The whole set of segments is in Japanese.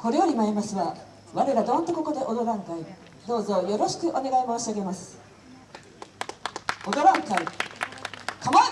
これより参りますは我らどんとここで踊らんかい。どうぞよろしくお願い申し上げます。踊らん会構え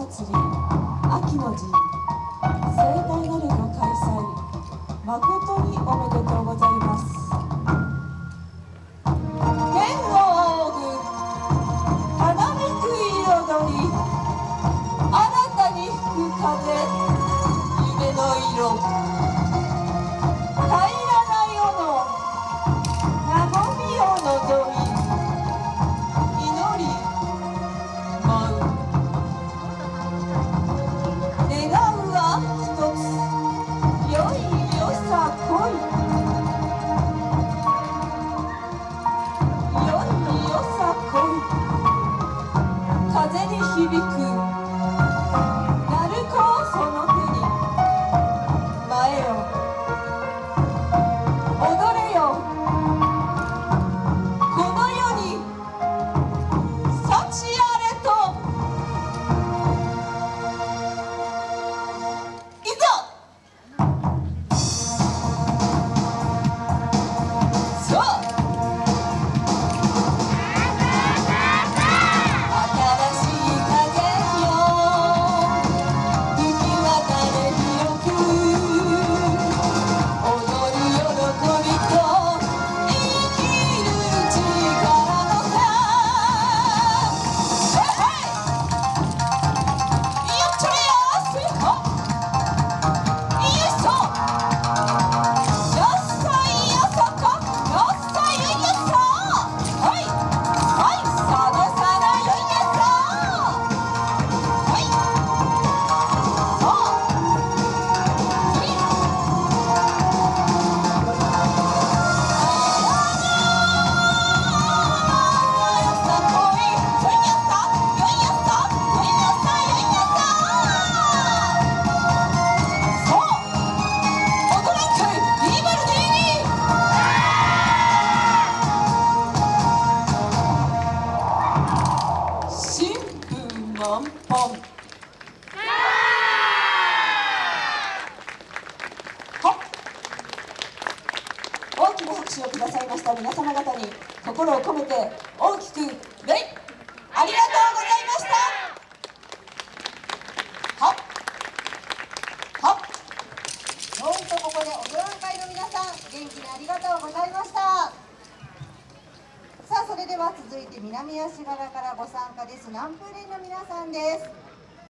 のり秋の陣。盛大なるご開催。誠におめでとう。響く。拍手をくださいました皆様方に心を込めて大きく礼ありがとうございましたはっはっどうとここでお業会の皆さん元気にありがとうございましたさあそれでは続いて南足柄からご参加です南風連の皆さんです